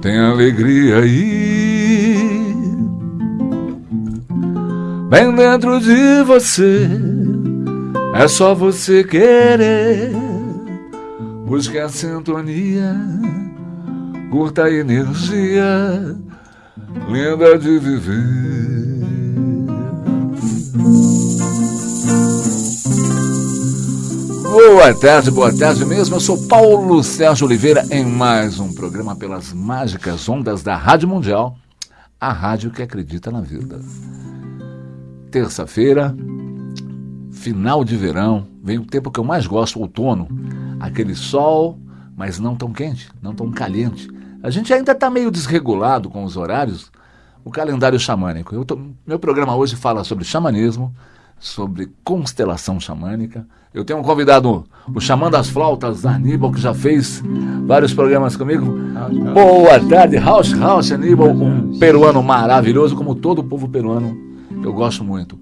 Tem alegria aí, bem dentro de você. É só você querer. A sintonia, curta a energia linda de viver. Boa tarde, boa tarde mesmo. Eu sou Paulo Sérgio Oliveira em mais um programa pelas mágicas ondas da Rádio Mundial, a rádio que acredita na vida. Terça-feira, final de verão, vem o tempo que eu mais gosto, outono. Aquele sol, mas não tão quente, não tão caliente. A gente ainda está meio desregulado com os horários, o calendário xamânico. Tô, meu programa hoje fala sobre xamanismo, sobre constelação xamânica. Eu tenho um convidado, o Xamã das Flautas, Aníbal, que já fez vários programas comigo. Boa tarde, House House Aníbal, um peruano maravilhoso, como todo o povo peruano, eu gosto muito.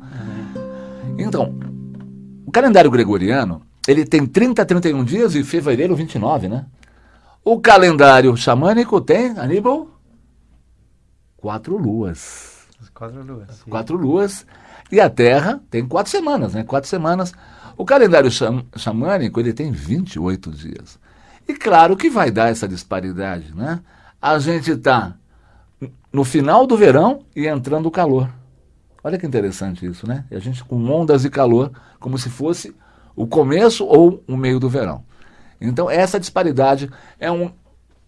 Então, calendário gregoriano, ele tem 30 a 31 dias e fevereiro 29, né? O calendário xamânico tem, Aníbal? Quatro luas. Quatro luas. Sim. Quatro luas. E a Terra tem quatro semanas, né? Quatro semanas. O calendário xamânico, ele tem 28 dias. E claro que vai dar essa disparidade, né? A gente está no final do verão e entrando o calor. Olha que interessante isso, né? E a gente com ondas de calor, como se fosse o começo ou o meio do verão. Então, essa disparidade é um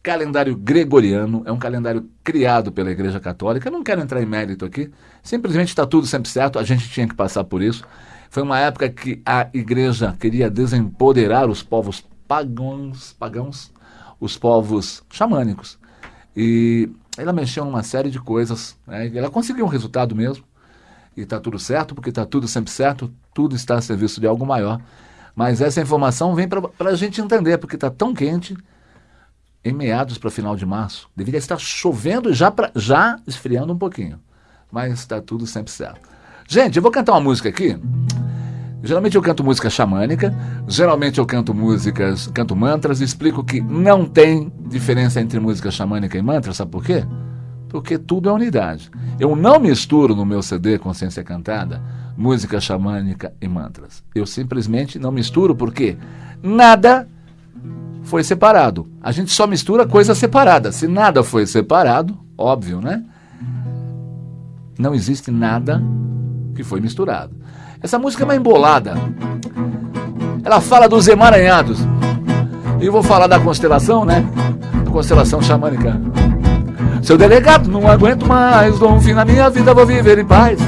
calendário gregoriano, é um calendário criado pela Igreja Católica. Eu não quero entrar em mérito aqui, simplesmente está tudo sempre certo, a gente tinha que passar por isso. Foi uma época que a Igreja queria desempoderar os povos pagãos, pagãos os povos xamânicos. E ela mexeu numa série de coisas, né? ela conseguiu um resultado mesmo, e está tudo certo, porque está tudo sempre certo, tudo está a serviço de algo maior. Mas essa informação vem para a gente entender, porque está tão quente em meados para final de março. Deveria estar chovendo já, pra, já esfriando um pouquinho. Mas está tudo sempre certo. Gente, eu vou cantar uma música aqui. Geralmente eu canto música xamânica, geralmente eu canto músicas, canto mantras, explico que não tem diferença entre música xamânica e mantra, sabe por quê? Porque tudo é unidade. Eu não misturo no meu CD Consciência Cantada música xamânica e mantras. Eu simplesmente não misturo porque nada foi separado. A gente só mistura coisas separadas. Se nada foi separado, óbvio, né? Não existe nada que foi misturado. Essa música é uma embolada. Ela fala dos emaranhados. E eu vou falar da constelação, né? Constelação xamânica. Seu delegado, não aguento mais, dou um fim na minha vida, vou viver em paz.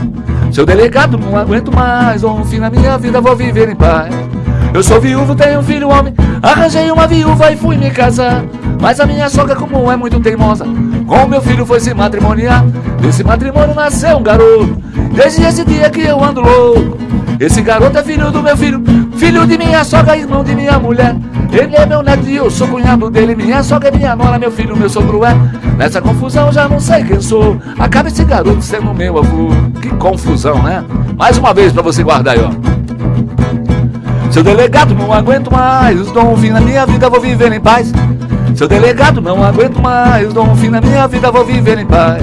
Seu delegado, não aguento mais, dou um fim na minha vida, vou viver em paz. Eu sou viúvo, tenho um filho homem, arranjei uma viúva e fui me casar. Mas a minha sogra, como é muito teimosa, com meu filho foi se matrimoniar. Desse matrimônio nasceu um garoto, desde esse dia que eu ando louco. Esse garoto é filho do meu filho, filho de minha sogra, irmão de minha mulher. Ele é meu neto e eu sou cunhado dele. Minha sogra é minha nora, meu filho, meu sogro é. Nessa confusão já não sei quem sou. Acaba esse garoto sendo meu avô. Que confusão, né? Mais uma vez pra você guardar aí, ó. Seu delegado, não aguento mais. Dou fim na minha vida, vou viver em paz. Seu delegado, não aguento mais. Dou fim na minha vida, vou viver em paz.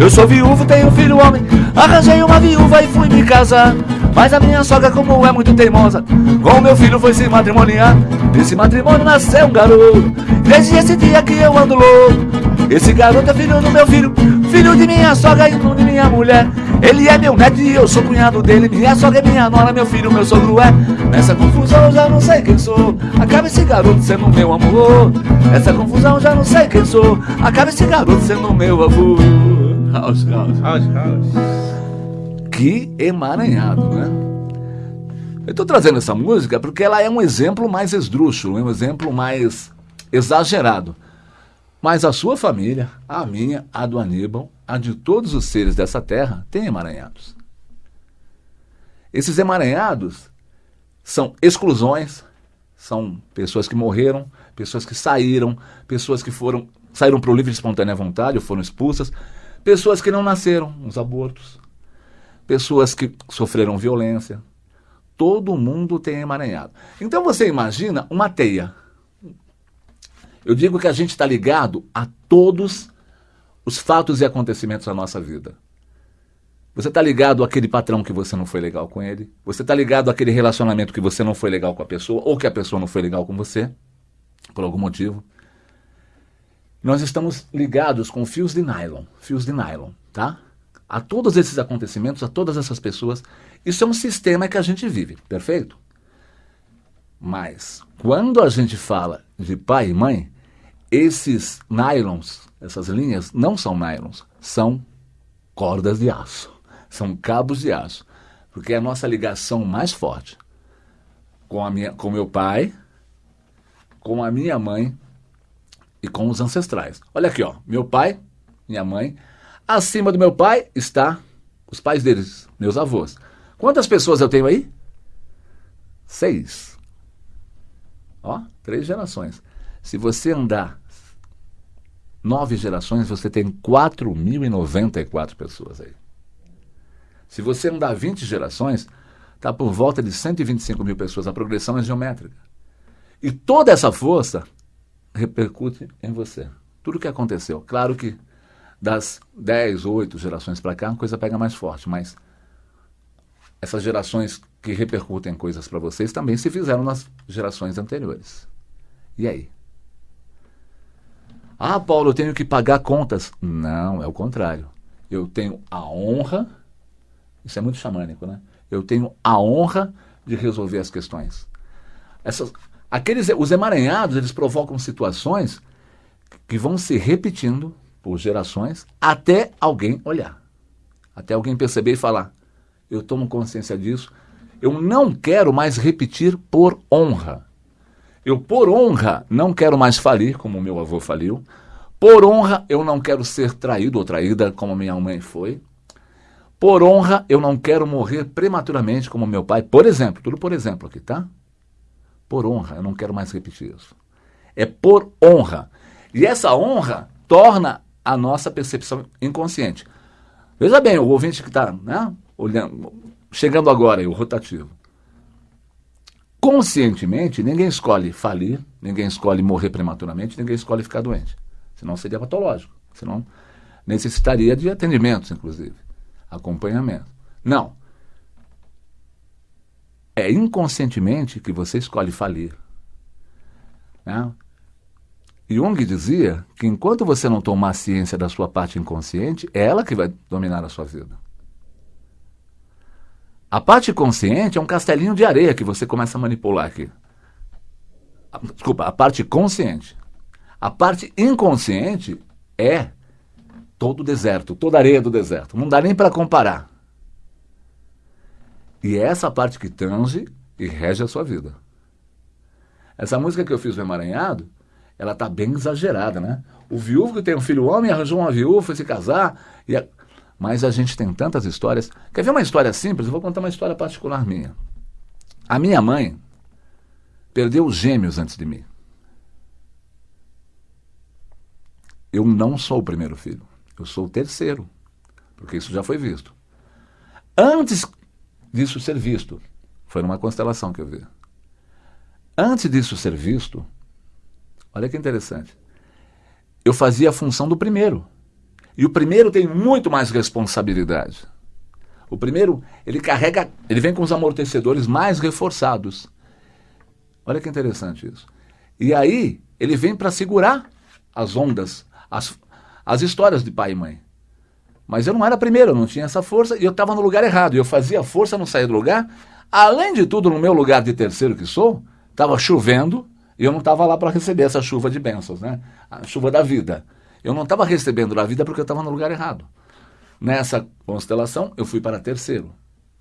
Eu sou viúvo, tenho filho homem. Arranjei uma viúva e fui me casar. Mas a minha sogra, como é muito teimosa, com meu filho foi se matrimoniar. Desse matrimônio nasceu um garoto. Desde esse dia que eu ando louco. Esse garoto é filho do meu filho, filho de minha sogra e de minha mulher. Ele é meu neto e eu sou cunhado dele. Minha sogra é minha nora, meu filho, meu sogro é. Nessa confusão eu já não sei quem sou. Acaba esse garoto sendo meu amor. Nessa confusão eu já não sei quem sou. Acaba esse garoto sendo meu avô. House, house. House, house. Que emaranhado, né? Eu estou trazendo essa música porque ela é um exemplo mais esdrúxulo, é um exemplo mais exagerado. Mas a sua família, a minha, a do Aníbal, a de todos os seres dessa terra, tem emaranhados. Esses emaranhados são exclusões, são pessoas que morreram, pessoas que saíram, pessoas que foram saíram para o livre e espontânea vontade ou foram expulsas, pessoas que não nasceram, os abortos, pessoas que sofreram violência. Todo mundo tem emaranhado. Então você imagina uma teia. Eu digo que a gente está ligado a todos os fatos e acontecimentos da nossa vida. Você está ligado àquele patrão que você não foi legal com ele? Você está ligado àquele relacionamento que você não foi legal com a pessoa ou que a pessoa não foi legal com você, por algum motivo? Nós estamos ligados com fios de nylon, fios de nylon, tá? A todos esses acontecimentos, a todas essas pessoas. Isso é um sistema que a gente vive, perfeito? Mas quando a gente fala de pai e mãe, esses nylons, essas linhas, não são nylons, são cordas de aço, são cabos de aço, porque é a nossa ligação mais forte com a minha, com meu pai, com a minha mãe e com os ancestrais. Olha aqui, ó, meu pai, minha mãe, acima do meu pai está os pais deles, meus avós. Quantas pessoas eu tenho aí? Seis. Ó, três gerações. Se você andar nove gerações, você tem 4.094 pessoas aí. Se você andar 20 gerações, está por volta de 125 mil pessoas. A progressão é geométrica. E toda essa força repercute em você. Tudo o que aconteceu. Claro que das 10, 8 gerações para cá, a coisa pega mais forte, mas essas gerações que repercutem coisas para vocês também se fizeram nas gerações anteriores. E aí? Ah, Paulo, eu tenho que pagar contas. Não, é o contrário. Eu tenho a honra, isso é muito xamânico, né? Eu tenho a honra de resolver as questões. Essas, aqueles, os emaranhados, eles provocam situações que vão se repetindo por gerações até alguém olhar. Até alguém perceber e falar: eu tomo consciência disso, eu não quero mais repetir por honra. Eu, por honra, não quero mais falir, como meu avô faliu. Por honra, eu não quero ser traído ou traída, como minha mãe foi. Por honra, eu não quero morrer prematuramente, como meu pai. Por exemplo, tudo por exemplo aqui, tá? Por honra, eu não quero mais repetir isso. É por honra. E essa honra torna a nossa percepção inconsciente. Veja bem, o ouvinte que está né, olhando, chegando agora, o rotativo. Conscientemente, ninguém escolhe falir, ninguém escolhe morrer prematuramente, ninguém escolhe ficar doente. Senão seria patológico. Senão necessitaria de atendimentos, inclusive. Acompanhamento. Não. É inconscientemente que você escolhe falir. Né? Jung dizia que enquanto você não tomar ciência da sua parte inconsciente, é ela que vai dominar a sua vida. A parte consciente é um castelinho de areia que você começa a manipular aqui. Desculpa, a parte consciente. A parte inconsciente é todo o deserto, toda a areia do deserto. Não dá nem para comparar. E é essa parte que tange e rege a sua vida. Essa música que eu fiz no Emaranhado, ela tá bem exagerada, né? O viúvo que tem um filho homem arranjou uma viúva, foi se casar, e a... Mas a gente tem tantas histórias. Quer ver uma história simples? Eu vou contar uma história particular minha. A minha mãe perdeu os gêmeos antes de mim. Eu não sou o primeiro filho. Eu sou o terceiro. Porque isso já foi visto. Antes disso ser visto, foi numa constelação que eu vi. Antes disso ser visto, olha que interessante. Eu fazia a função do primeiro. E o primeiro tem muito mais responsabilidade. O primeiro, ele carrega, ele vem com os amortecedores mais reforçados. Olha que interessante isso. E aí, ele vem para segurar as ondas, as, as histórias de pai e mãe. Mas eu não era primeiro, eu não tinha essa força e eu estava no lugar errado. E eu fazia força, não saía do lugar. Além de tudo, no meu lugar de terceiro que sou, estava chovendo e eu não estava lá para receber essa chuva de bênçãos, né? A chuva da vida. Eu não estava recebendo da vida porque eu estava no lugar errado. Nessa constelação, eu fui para terceiro.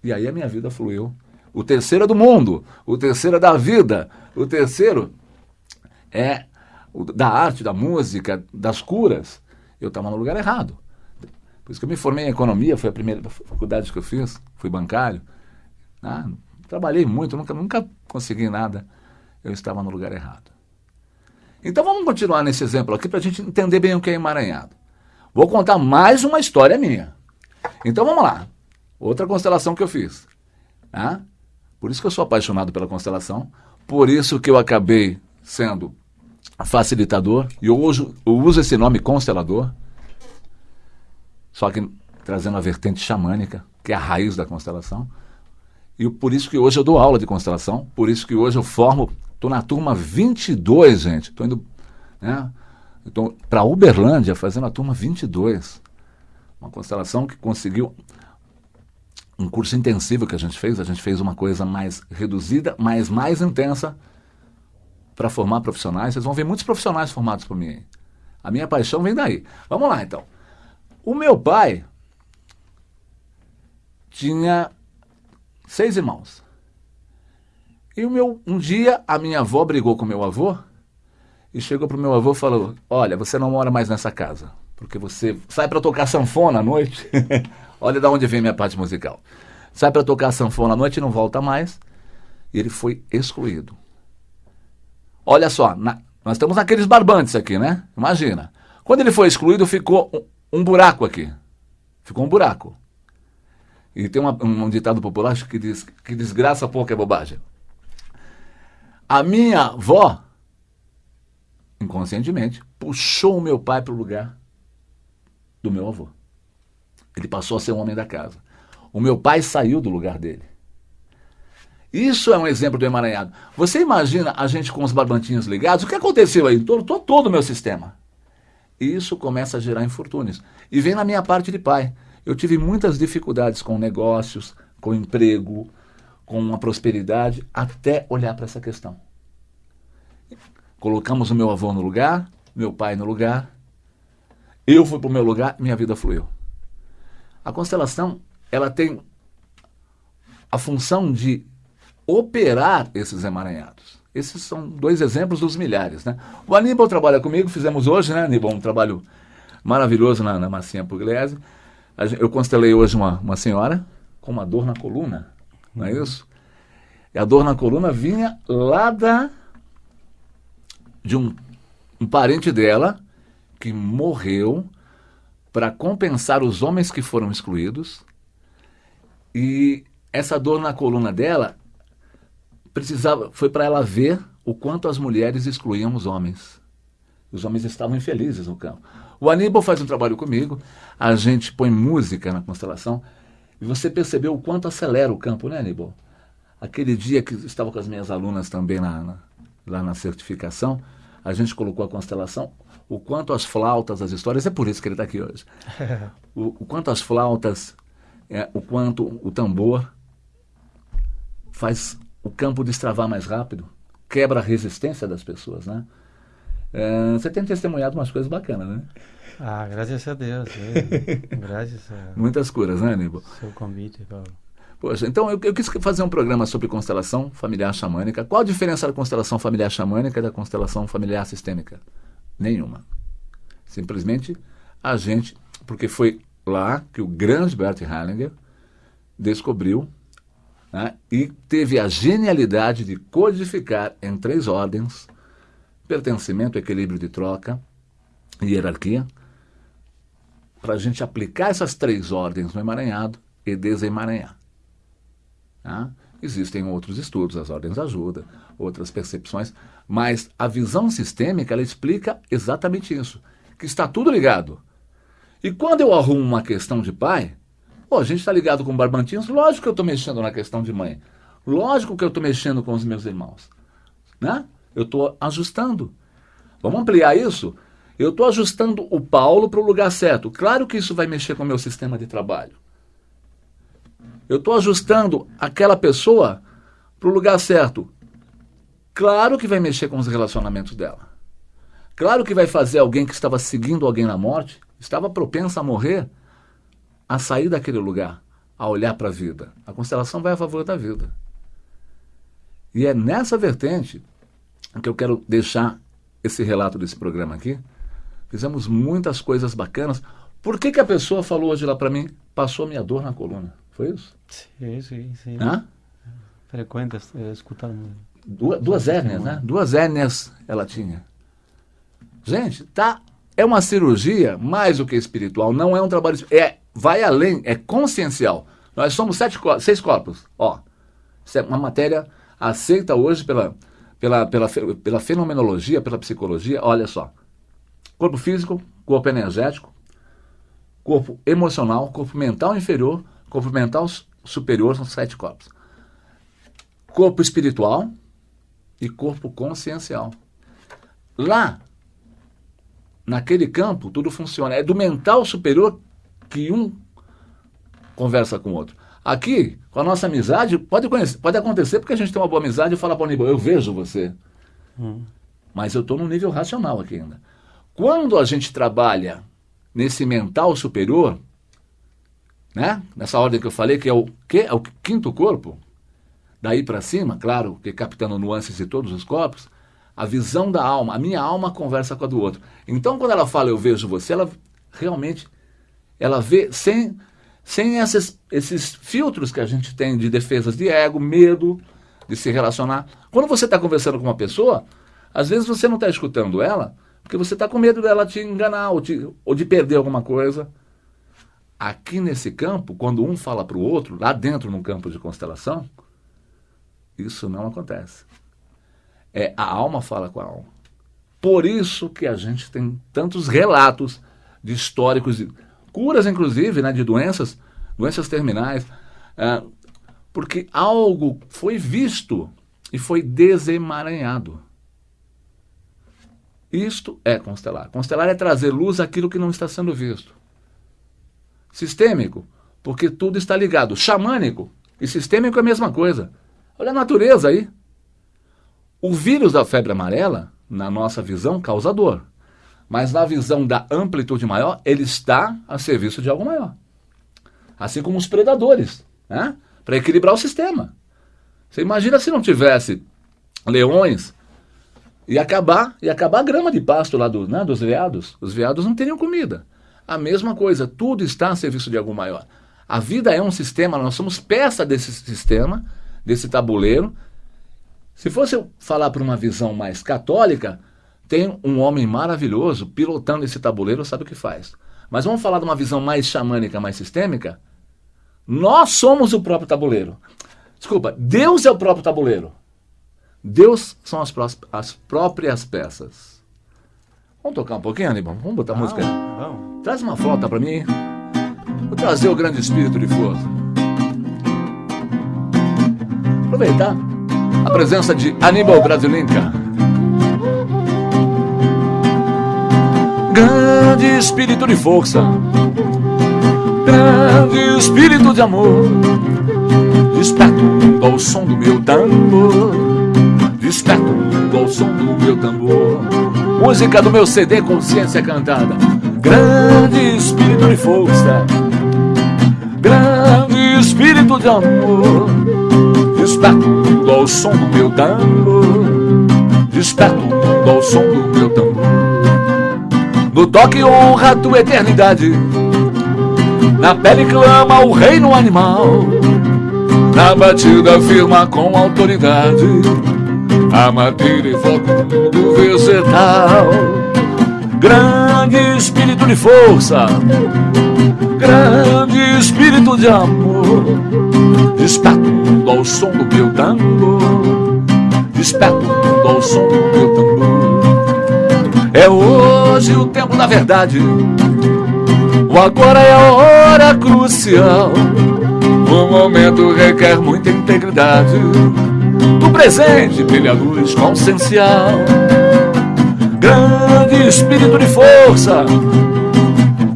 E aí a minha vida fluiu. O terceiro é do mundo, o terceiro é da vida, o terceiro é da arte, da música, das curas. Eu estava no lugar errado. Por isso que eu me formei em economia, foi a primeira faculdade que eu fiz, fui bancário. Ah, trabalhei muito, nunca, nunca consegui nada. Eu estava no lugar errado. Então vamos continuar nesse exemplo aqui para a gente entender bem o que é emaranhado. Vou contar mais uma história minha. Então vamos lá. Outra constelação que eu fiz. Ah? Por isso que eu sou apaixonado pela constelação. Por isso que eu acabei sendo facilitador. E hoje eu uso esse nome constelador. Só que trazendo a vertente xamânica, que é a raiz da constelação. E por isso que hoje eu dou aula de constelação. Por isso que hoje eu formo. Estou na turma 22, gente. Estou indo né, para Uberlândia fazendo a turma 22. Uma constelação que conseguiu um curso intensivo que a gente fez, a gente fez uma coisa mais reduzida, mas mais intensa para formar profissionais. Vocês vão ver muitos profissionais formados por mim. A minha paixão vem daí. Vamos lá, então. O meu pai tinha seis irmãos. E o meu, um dia a minha avó brigou com meu avô e chegou para o meu avô e falou: Olha, você não mora mais nessa casa, porque você sai para tocar sanfona à noite. Olha de onde vem minha parte musical. Sai para tocar sanfona à noite e não volta mais. E ele foi excluído. Olha só, na, nós estamos naqueles barbantes aqui, né? Imagina. Quando ele foi excluído, ficou um, um buraco aqui. Ficou um buraco. E tem uma, um, um ditado popular que diz que desgraça pouco é bobagem. A minha avó, inconscientemente, puxou o meu pai para o lugar do meu avô. Ele passou a ser o homem da casa. O meu pai saiu do lugar dele. Isso é um exemplo do emaranhado. Você imagina a gente com os barbantinhos ligados? O que aconteceu aí? Todo, todo o meu sistema. Isso começa a gerar infortúnios. E vem na minha parte de pai. Eu tive muitas dificuldades com negócios, com emprego, com a prosperidade, até olhar para essa questão. Colocamos o meu avô no lugar, meu pai no lugar, eu fui para o meu lugar, minha vida fluiu. A constelação, ela tem a função de operar esses emaranhados. Esses são dois exemplos dos milhares, né? O Aníbal trabalha comigo, fizemos hoje, né, Aníbal, um trabalho maravilhoso na, na Massinha Pugliese. Eu constelei hoje uma, uma senhora com uma dor na coluna, não é isso? E a dor na coluna vinha lá da, de um, um parente dela que morreu para compensar os homens que foram excluídos. E essa dor na coluna dela precisava foi para ela ver o quanto as mulheres excluíam os homens. Os homens estavam infelizes no campo. O Aníbal faz um trabalho comigo, a gente põe música na constelação, e você percebeu o quanto acelera o campo, né, Aníbal? Aquele dia que estava com as minhas alunas também na, na, lá na certificação, a gente colocou a constelação, o quanto as flautas, as histórias, é por isso que ele está aqui hoje. o, o, quanto as flautas, é, o quanto o tambor faz o campo destravar mais rápido, quebra a resistência das pessoas, né? É, você tem testemunhado umas coisas bacanas, né? Ah, graças a Deus. É. graças a... Muitas curas, né, Aníbal? Seu convite, Paulo. Poxa, então eu, eu, quis fazer um programa sobre constelação familiar xamânica. Qual a diferença da constelação familiar xamânica e da constelação familiar sistêmica? Nenhuma. Simplesmente a gente, porque foi lá que o grande Bert Hellinger descobriu né, e teve a genialidade de codificar em três ordens pertencimento, equilíbrio de troca e hierarquia para a gente aplicar essas três ordens no emaranhado e desemaranhar. Tá? Existem outros estudos, as ordens ajudam, outras percepções, mas a visão sistêmica ela explica exatamente isso, que está tudo ligado. E quando eu arrumo uma questão de pai, pô, a gente está ligado com barbantinhos, lógico que eu estou mexendo na questão de mãe, lógico que eu estou mexendo com os meus irmãos, né? Eu estou ajustando. Vamos ampliar isso? Eu estou ajustando o Paulo para o lugar certo. Claro que isso vai mexer com o meu sistema de trabalho. Eu estou ajustando aquela pessoa para o lugar certo. Claro que vai mexer com os relacionamentos dela. Claro que vai fazer alguém que estava seguindo alguém na morte, estava propensa a morrer, a sair daquele lugar, a olhar para a vida. A constelação vai a favor da vida. E é nessa vertente que eu quero deixar esse relato desse programa aqui. Fizemos muitas coisas bacanas. Por que, que a pessoa falou hoje lá para mim, passou minha dor na coluna? Foi isso? Sim, sim, sim. Hã? frequenta escutar duas, duas hérnias, né? Duas hérnias ela tinha. Gente, tá é uma cirurgia mais do que espiritual, não é um trabalho é vai além, é consciencial. Nós somos sete, seis corpos, ó. Isso é uma matéria aceita hoje pela, pela, pela, pela fenomenologia, pela psicologia. Olha só: corpo físico, corpo energético, corpo emocional, corpo mental inferior, corpo mental superior, são sete corpos. Corpo espiritual e corpo consciencial. Lá, naquele campo, tudo funciona. É do mental superior que um conversa com o outro. Aqui, com a nossa amizade, pode, conhecer, pode acontecer porque a gente tem uma boa amizade e fala para o Aníbal, eu vejo você. Hum. Mas eu estou no nível racional aqui ainda. Quando a gente trabalha nesse mental superior, né? nessa ordem que eu falei, que é o, que é o quinto corpo, daí para cima, claro, que captando nuances de todos os corpos, a visão da alma, a minha alma conversa com a do outro. Então, quando ela fala eu vejo você, ela realmente ela vê sem sem esses, esses filtros que a gente tem de defesas de ego, medo de se relacionar. Quando você está conversando com uma pessoa, às vezes você não está escutando ela, porque você está com medo dela te enganar ou, te, ou de perder alguma coisa. Aqui nesse campo, quando um fala para o outro, lá dentro num campo de constelação, isso não acontece. É a alma fala com a alma. Por isso que a gente tem tantos relatos de históricos de curas, inclusive, né, de doenças, doenças terminais, é, porque algo foi visto e foi desemaranhado. Isto é constelar. Constelar é trazer luz àquilo que não está sendo visto. Sistêmico, porque tudo está ligado. Xamânico e sistêmico é a mesma coisa. Olha a natureza aí. O vírus da febre amarela, na nossa visão, causa dor. Mas na visão da amplitude maior, ele está a serviço de algo maior. Assim como os predadores, né? para equilibrar o sistema. Você imagina se não tivesse leões e acabar e acabar a grama de pasto lá do, né, dos veados. Os veados não teriam comida. A mesma coisa, tudo está a serviço de algo maior. A vida é um sistema, nós somos peça desse sistema, desse tabuleiro. Se fosse falar para uma visão mais católica, tem um homem maravilhoso pilotando esse tabuleiro, sabe o que faz. Mas vamos falar de uma visão mais xamânica, mais sistêmica? Nós somos o próprio tabuleiro. Desculpa, Deus é o próprio tabuleiro. Deus são as, as próprias peças. Vamos tocar um pouquinho, Aníbal? Vamos botar música aí? Vamos. Traz uma flauta para mim. Vou trazer o grande espírito de força. Aproveitar a presença de Aníbal Brasilinca. Grande espírito de força, grande espírito de amor, desperto ao som do meu tambor, desperto ao som do meu tambor. Música do meu CD Consciência Cantada. Grande espírito de força, grande espírito de amor, desperto ao som do meu tambor, desperto ao som do meu tambor. No toque honra a tua eternidade Na pele clama o reino animal Na batida firma com autoridade A matéria evoca o mundo vegetal Grande espírito de força Grande espírito de amor Desperta o mundo ao som do meu tambor Desperta o mundo ao som do meu tambor é hoje o tempo da verdade. O agora é a hora crucial. O momento requer muita integridade. Do presente brilha a luz consciencial. Grande espírito de força,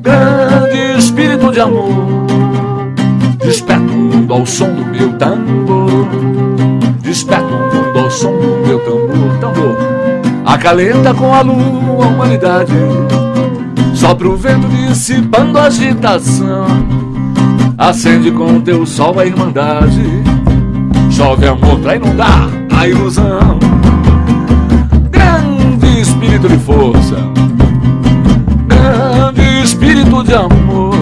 grande espírito de amor. Desperta o mundo ao som do meu tambor. Desperta o mundo ao som do meu tambor. Tambor acalenta com a lua a humanidade. Sopra o vento dissipando a agitação, acende com teu sol a irmandade. Chove amor pra inundar a ilusão. Grande espírito de força, grande espírito de amor.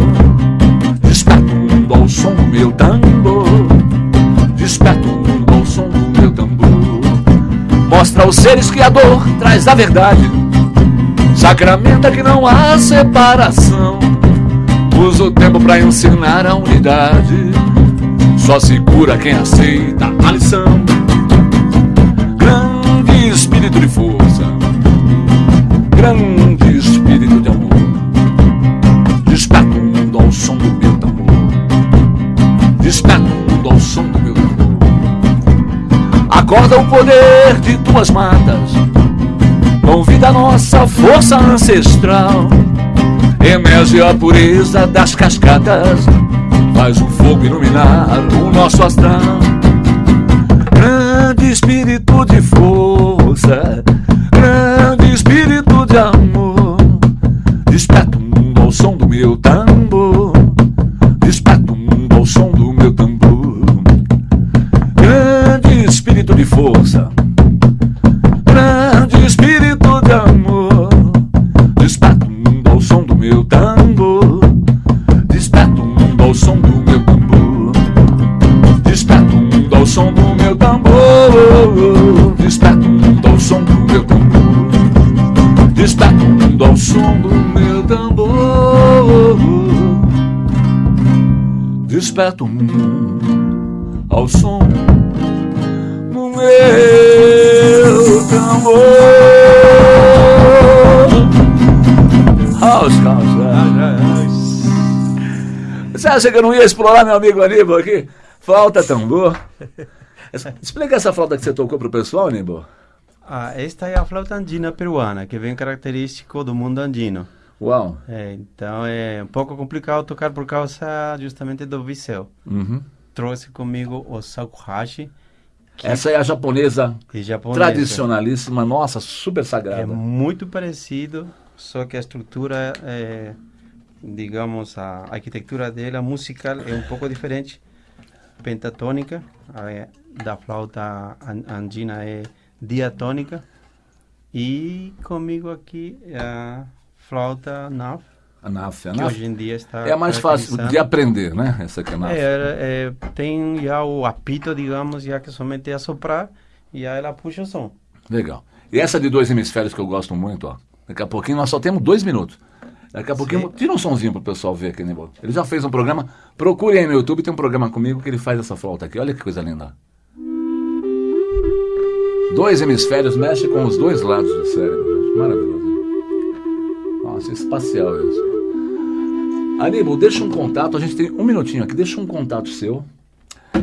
Desperta o mundo ao som do meu tambor, desperta o mundo ao Mostra aos seres que a dor traz a verdade. Sacramenta que não há separação. Usa o tempo para ensinar a unidade. Só se cura quem aceita a lição. Grande espírito de força, grande espírito de amor. Desperta o mundo ao som do meu tambor. Desperta o mundo ao som do meu tambor. Acorda o poder de tuas matas. Convida a nossa força ancestral. Emerge a pureza das cascatas. Faz o fogo iluminar o nosso astral. Grande espírito de força, grande espírito de amor. Desperta o mundo ao som do meu tambor. Ao som do meu tambor. House, house, Você acha que eu não ia explorar meu amigo Aníbal aqui? Flauta tambor. Explica essa flauta que você tocou pro pessoal, Aníbal. Ah, esta é a flauta andina peruana, que vem característico do mundo andino. Uau. É, então é um pouco complicado tocar por causa justamente do viseu. Uhum. Trouxe comigo o shakuhachi, que Essa é a japonesa é japonesa. tradicionalíssima, nossa, super sagrada. É muito parecido, só que a estrutura, é, digamos, a arquitetura dela, musical, é um pouco diferente. Pentatônica, a, da flauta an- andina é diatônica. E comigo aqui é a flauta NAF, A NAF, a que NAF. hoje em dia está É a mais fácil de aprender, né? Essa aqui é a NAF. É, é, tem já o apito, digamos, já que somente é soprar e aí ela puxa o som. Legal. E essa de dois hemisférios que eu gosto muito, ó. Daqui a pouquinho nós só temos dois minutos. Daqui a pouquinho, tira um sonzinho pro pessoal ver aqui, Aníbal. Ele já fez um programa, procure aí no YouTube, tem um programa comigo que ele faz essa flauta aqui. Olha que coisa linda. Dois hemisférios mexe com os dois lados do cérebro. gente. Maravilhoso. Nossa, espacial isso. Aníbal, deixa um contato, a gente tem um minutinho aqui, deixa um contato seu.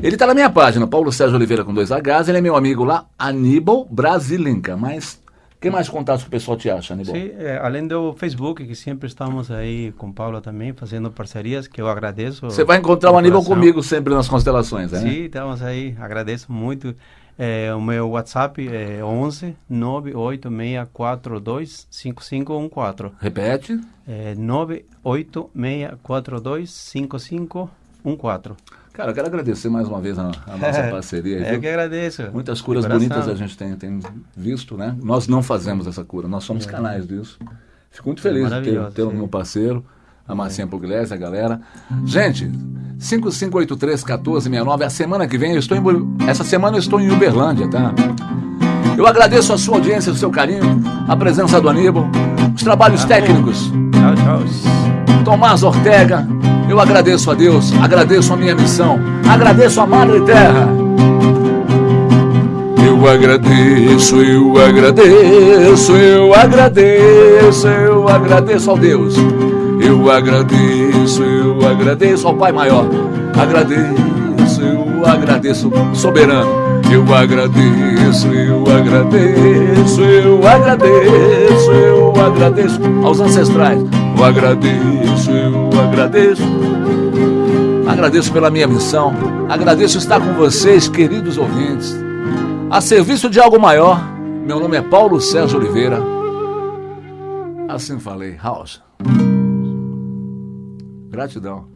Ele tá na minha página, Paulo Sérgio Oliveira com dois Hs, ele é meu amigo lá, Aníbal Brasilinca. Mas que mais contatos que o pessoal te acha, Aníbal? Sim, é, além do Facebook, que sempre estamos aí com Paula também, fazendo parcerias, que eu agradeço. Você vai encontrar o Aníbal comigo sempre nas constelações, né? Sim, estamos aí, agradeço muito. É, o meu WhatsApp é 11 98642 5514. Repete. É 98642 5514. Cara, eu quero agradecer mais uma vez a, a nossa parceria. É viu? que agradeço. Muitas curas bonitas a gente tem, tem visto, né? Nós não fazemos essa cura, nós somos canais disso. Fico muito feliz de ter, ter o meu parceiro, a Marcinha Pugliese, a galera. Gente, 5583-1469, a semana que vem eu estou em... Essa semana eu estou em Uberlândia, tá? Eu agradeço a sua audiência, o seu carinho, a presença do Aníbal, os trabalhos técnicos. Tchau, tchau. Tomás Ortega, eu agradeço a Deus, agradeço a minha missão, agradeço a Madre Terra. Eu agradeço, eu agradeço, eu agradeço, eu agradeço ao Deus. Eu agradeço, eu agradeço ao Pai Maior. Agradeço, eu agradeço, soberano. Eu agradeço, eu agradeço, eu agradeço, eu agradeço aos ancestrais. Eu agradeço, eu agradeço. Agradeço pela minha missão. Agradeço estar com vocês, queridos ouvintes. A serviço de algo maior. Meu nome é Paulo Sérgio Oliveira. Assim falei, House. Gratidão.